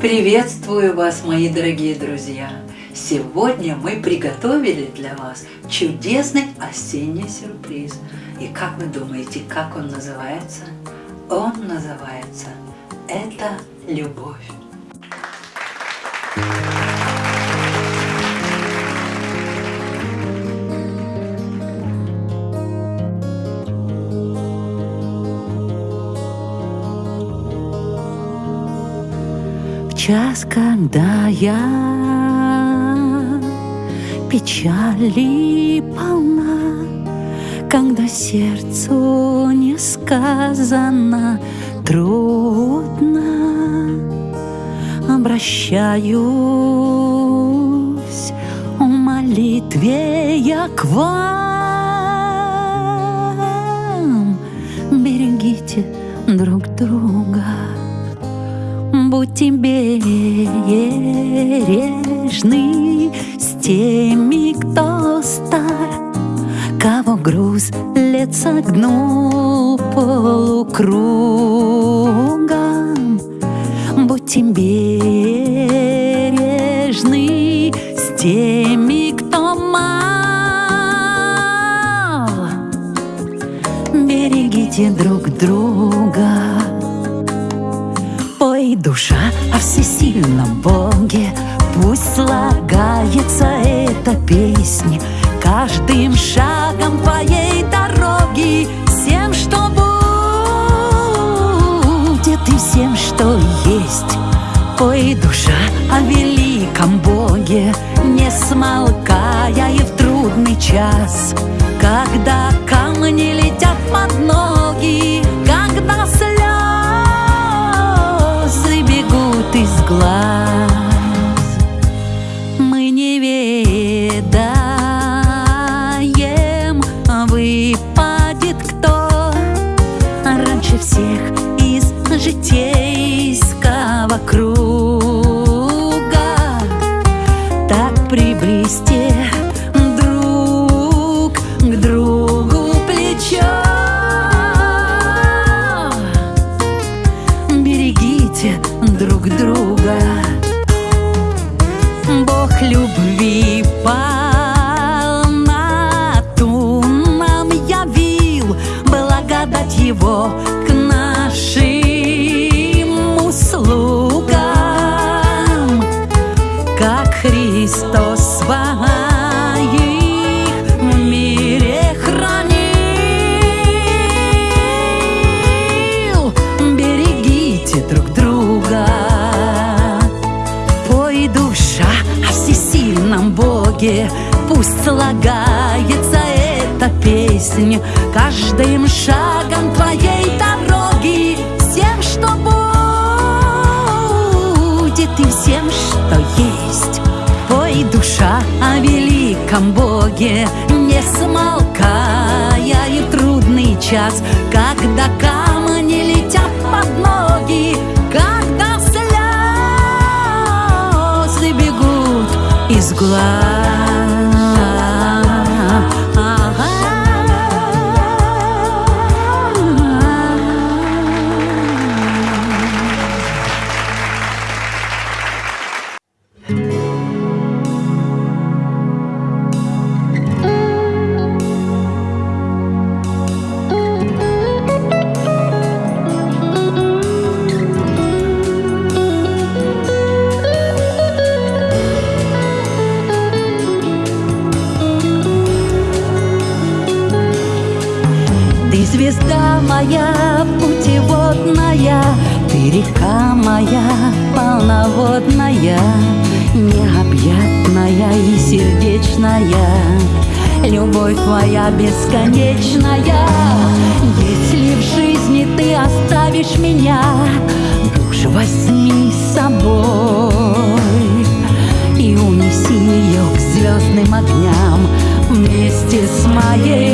Приветствую вас, мои дорогие друзья! Сегодня мы приготовили для вас чудесный осенний сюрприз. И как вы думаете, как он называется? Он называется «Это любовь». Час, когда я печали полна, Когда сердцу несказанно трудно, Обращаюсь в молитве я к вам. Берегите друг друга будьте бережны с теми, кто стар, Кого груз лет согнул полукругом. Будьте бережны с теми, кто мал. Берегите друг друга Пой, душа, о всесильном Боге, Пусть слагается эта песня Каждым шагом твоей дороги, Всем, что будет и всем, что есть. Пой, душа, о великом Боге, Не смолкая и в трудный час, Когда камни летят под ноги, житейского слагается эта песня Каждым шагом твоей дороги, Всем, что будет и всем, что есть. Пой, душа, о великом Боге, Не смолкая и в трудный час, Когда камни летят под ноги, Когда слезы бегут из глаз. Ты звезда моя, путеводная, Ты река моя, полноводная, Необъятная и сердечная, Любовь твоя бесконечная. Если в жизни ты оставишь меня, Душ возьми с собой И унеси ее к звездным огням Вместе с моей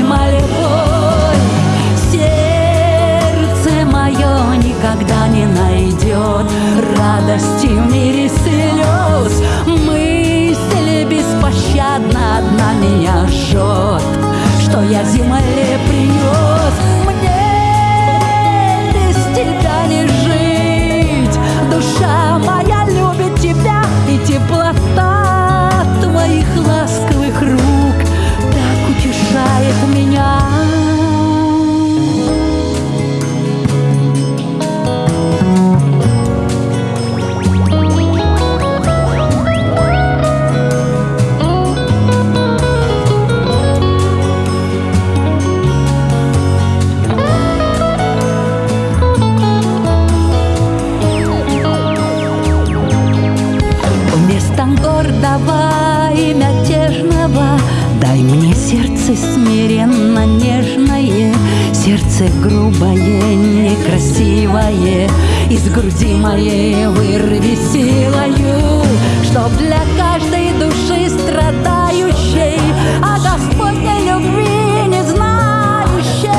гордого и мятежного. Дай мне сердце смиренно нежное Сердце грубое, некрасивое. Из груди моей вырви силою Чтоб для каждой души страдающей О Господней любви не знающей.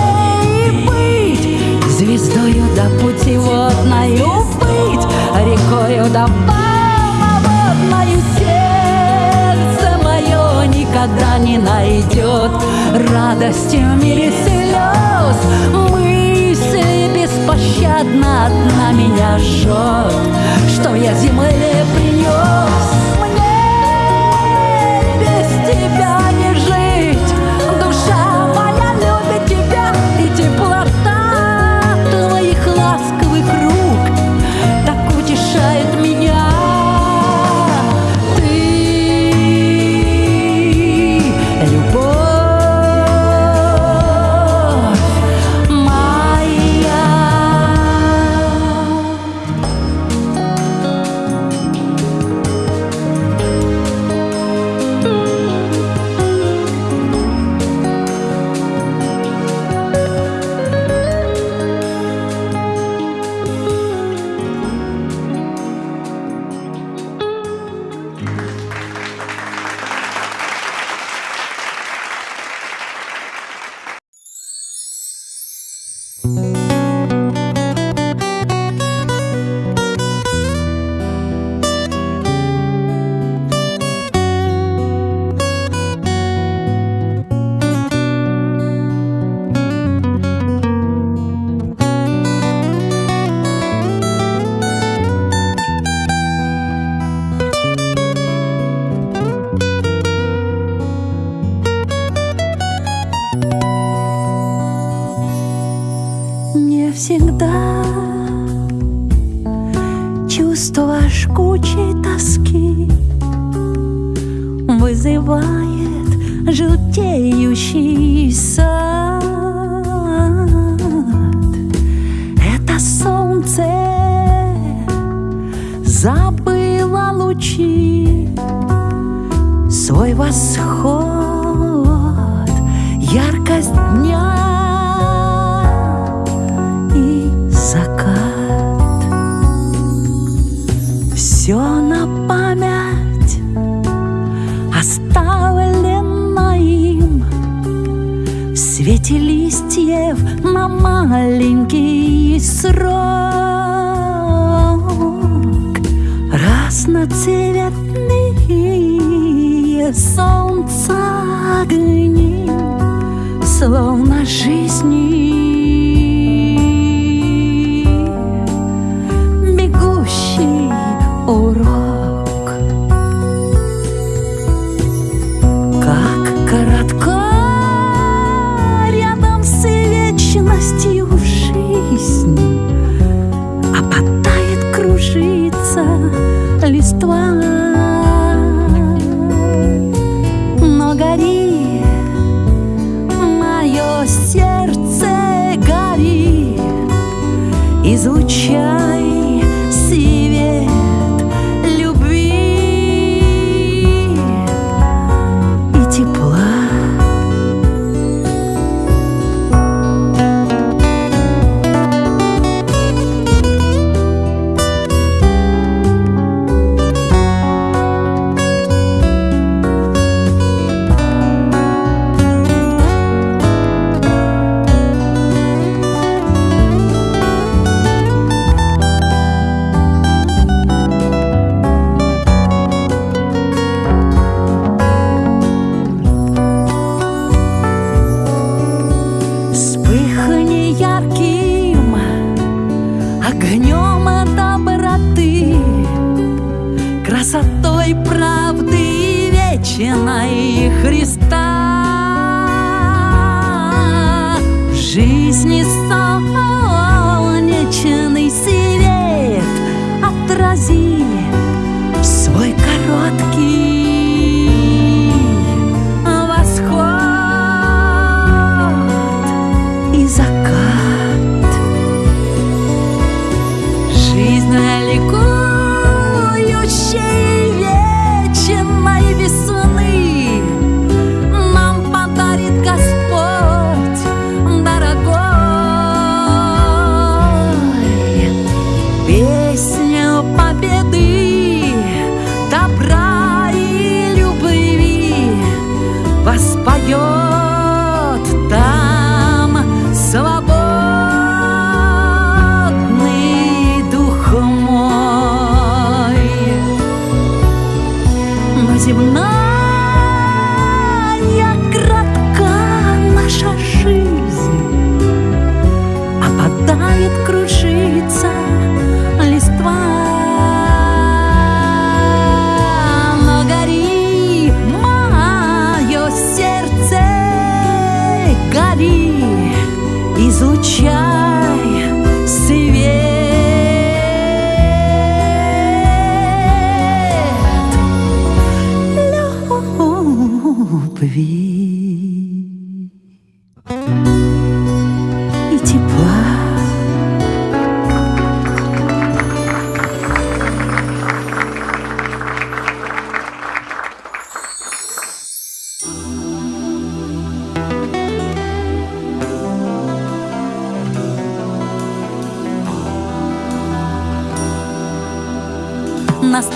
Быть звездою да путеводною Быть рекою да полноводною Сердце мое никогда не найдет Радости в мире слез Мысль беспощадно одна меня жжет Что я земле принес Мне желтеющий сад Это солнце забыло лучи. Свой восход, свете листьев на маленький срок. Разноцветные солнца огни Словно жизни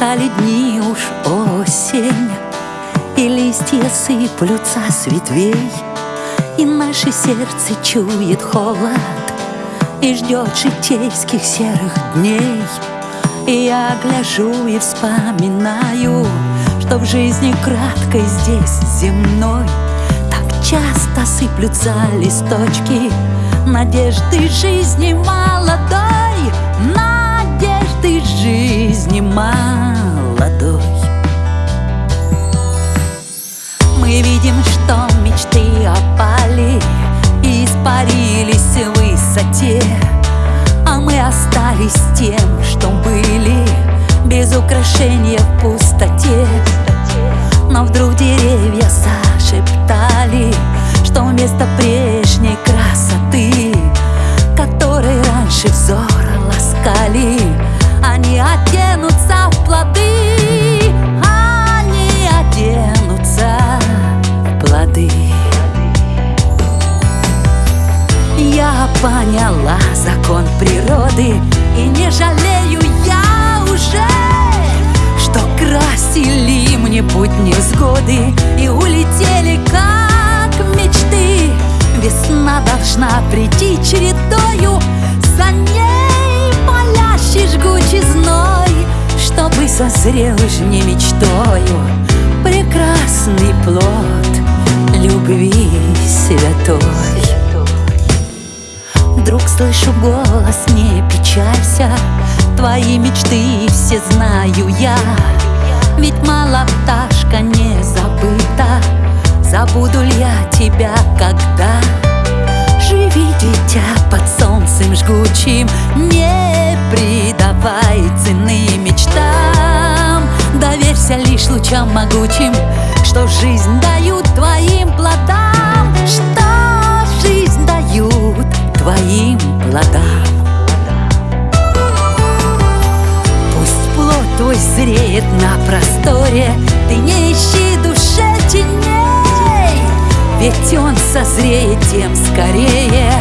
Настали дни уж осень, И листья сыплются с ветвей, И наше сердце чует холод, И ждет житейских серых дней. И я гляжу и вспоминаю, Что в жизни краткой здесь земной Так часто сыплются листочки Надежды жизни молодой Надежды жизни молодой. Мы видим, что мечты опали И испарились в высоте. А мы остались тем, что были Без украшения в пустоте поняла закон природы. И не жалею я уже Что красили мне путь невзгоды. И улетели как мечты. Весна должна прийти чередою. За ней палящий жгучий зной Чтобы созрел не мечтою. Прекрасный слышу голос, не печалься. Твои мечты все знаю я. Ведь мало пташка не забыта. Забуду ли я тебя когда? Живи, дитя, под солнцем жгучим. Не придавай цены мечтам. Доверься лишь лучам могучим Что жизнь дают твоим плодам плодам Пусть плод твой зреет на просторе Ты не ищи душе теней. Ведь он созреет тем скорее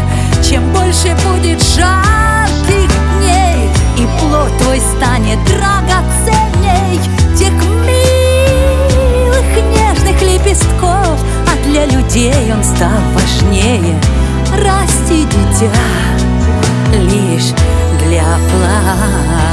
Чем больше будет жарких дней. И плод твой станет драгоценней Тех милых нежных лепестков. А для людей он стал важнее. Расти, дитя, лишь для плана.